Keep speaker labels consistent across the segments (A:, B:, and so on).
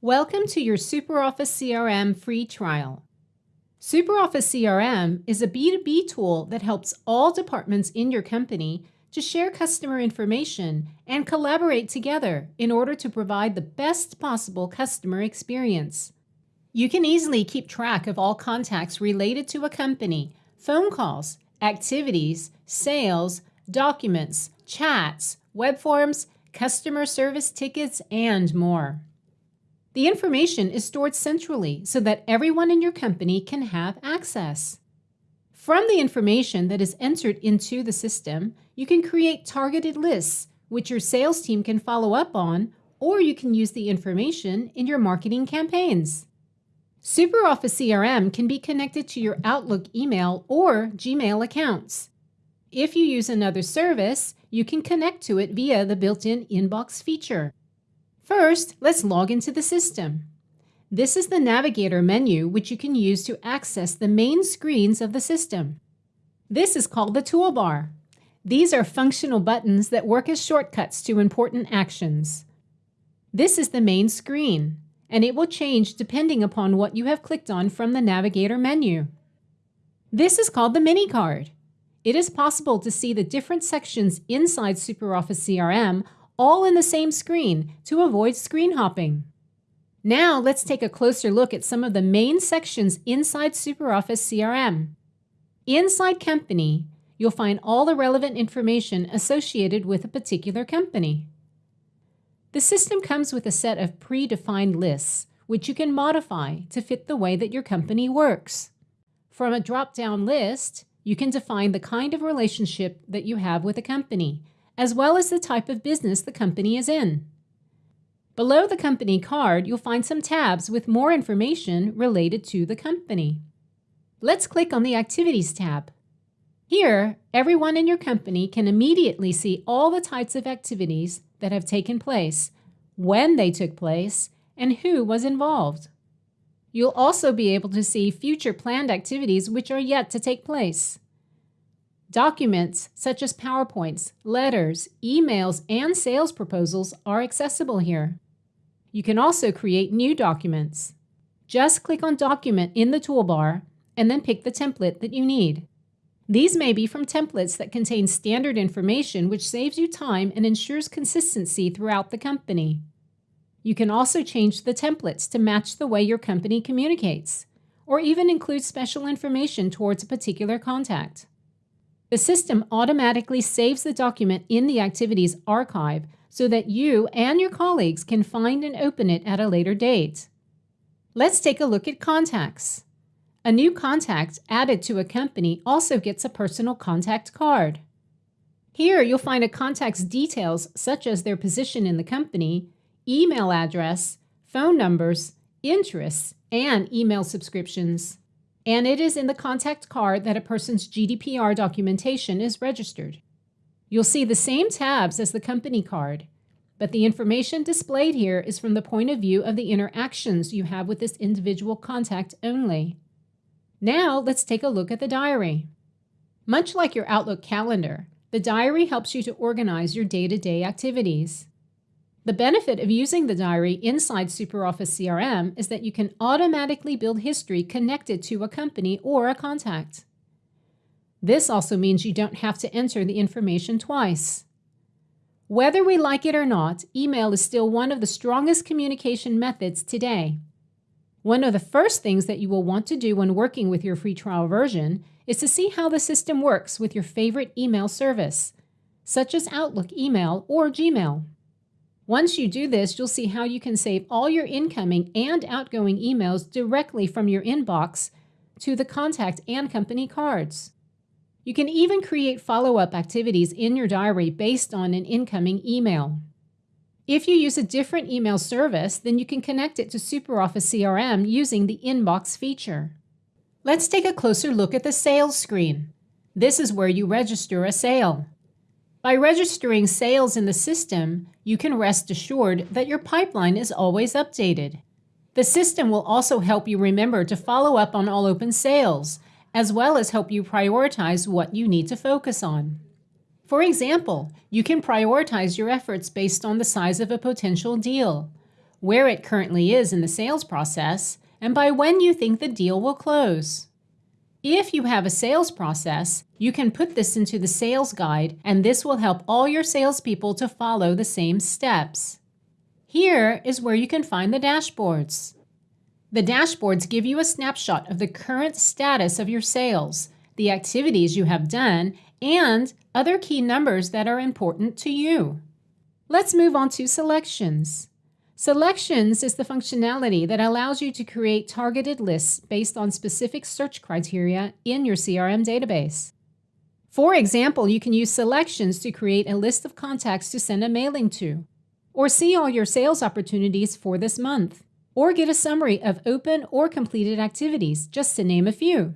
A: Welcome to your SuperOffice CRM free trial. SuperOffice CRM is a B2B tool that helps all departments in your company to share customer information and collaborate together in order to provide the best possible customer experience. You can easily keep track of all contacts related to a company, phone calls, activities, sales, documents, chats, web forms, customer service tickets, and more. The information is stored centrally so that everyone in your company can have access. From the information that is entered into the system, you can create targeted lists, which your sales team can follow up on, or you can use the information in your marketing campaigns. SuperOffice CRM can be connected to your Outlook email or Gmail accounts. If you use another service, you can connect to it via the built-in inbox feature. First, let's log into the system. This is the Navigator menu, which you can use to access the main screens of the system. This is called the toolbar. These are functional buttons that work as shortcuts to important actions. This is the main screen, and it will change depending upon what you have clicked on from the Navigator menu. This is called the mini card. It is possible to see the different sections inside SuperOffice CRM all in the same screen to avoid screen hopping. Now let's take a closer look at some of the main sections inside SuperOffice CRM. Inside Company, you'll find all the relevant information associated with a particular company. The system comes with a set of predefined lists, which you can modify to fit the way that your company works. From a drop-down list, you can define the kind of relationship that you have with a company, as well as the type of business the company is in. Below the company card, you'll find some tabs with more information related to the company. Let's click on the Activities tab. Here, everyone in your company can immediately see all the types of activities that have taken place, when they took place, and who was involved. You'll also be able to see future planned activities which are yet to take place. Documents such as PowerPoints, letters, emails, and sales proposals are accessible here. You can also create new documents. Just click on Document in the toolbar and then pick the template that you need. These may be from templates that contain standard information which saves you time and ensures consistency throughout the company. You can also change the templates to match the way your company communicates, or even include special information towards a particular contact. The system automatically saves the document in the Activities archive so that you and your colleagues can find and open it at a later date. Let's take a look at contacts. A new contact added to a company also gets a personal contact card. Here you'll find a contact's details such as their position in the company, email address, phone numbers, interests, and email subscriptions and it is in the contact card that a person's GDPR documentation is registered. You'll see the same tabs as the company card, but the information displayed here is from the point of view of the interactions you have with this individual contact only. Now let's take a look at the diary. Much like your Outlook calendar, the diary helps you to organize your day-to-day -day activities. The benefit of using the diary inside SuperOffice CRM is that you can automatically build history connected to a company or a contact. This also means you don't have to enter the information twice. Whether we like it or not, email is still one of the strongest communication methods today. One of the first things that you will want to do when working with your free trial version is to see how the system works with your favorite email service, such as Outlook email or Gmail. Once you do this, you'll see how you can save all your incoming and outgoing emails directly from your inbox to the contact and company cards. You can even create follow-up activities in your diary based on an incoming email. If you use a different email service, then you can connect it to SuperOffice CRM using the Inbox feature. Let's take a closer look at the sales screen. This is where you register a sale. By registering sales in the system, you can rest assured that your pipeline is always updated. The system will also help you remember to follow up on all open sales, as well as help you prioritize what you need to focus on. For example, you can prioritize your efforts based on the size of a potential deal, where it currently is in the sales process, and by when you think the deal will close. If you have a sales process, you can put this into the sales guide, and this will help all your salespeople to follow the same steps. Here is where you can find the dashboards. The dashboards give you a snapshot of the current status of your sales, the activities you have done, and other key numbers that are important to you. Let's move on to selections. Selections is the functionality that allows you to create targeted lists based on specific search criteria in your CRM database. For example, you can use selections to create a list of contacts to send a mailing to, or see all your sales opportunities for this month, or get a summary of open or completed activities, just to name a few.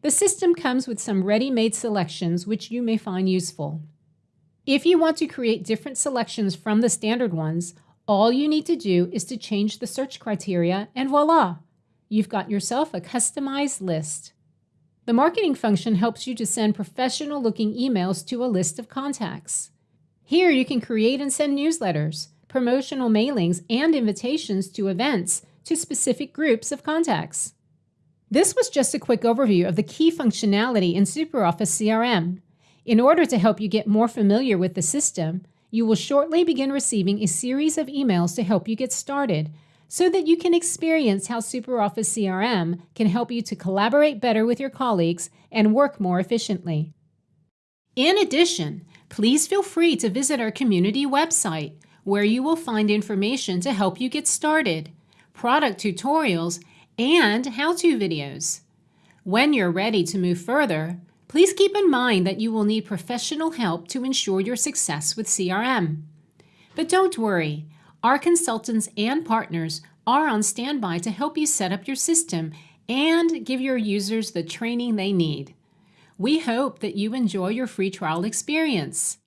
A: The system comes with some ready-made selections which you may find useful. If you want to create different selections from the standard ones, all you need to do is to change the search criteria and voila, you've got yourself a customized list. The marketing function helps you to send professional looking emails to a list of contacts. Here you can create and send newsletters, promotional mailings, and invitations to events to specific groups of contacts. This was just a quick overview of the key functionality in SuperOffice CRM. In order to help you get more familiar with the system, you will shortly begin receiving a series of emails to help you get started so that you can experience how SuperOffice CRM can help you to collaborate better with your colleagues and work more efficiently. In addition, please feel free to visit our community website where you will find information to help you get started, product tutorials, and how-to videos. When you're ready to move further, Please keep in mind that you will need professional help to ensure your success with CRM. But don't worry, our consultants and partners are on standby to help you set up your system and give your users the training they need. We hope that you enjoy your free trial experience.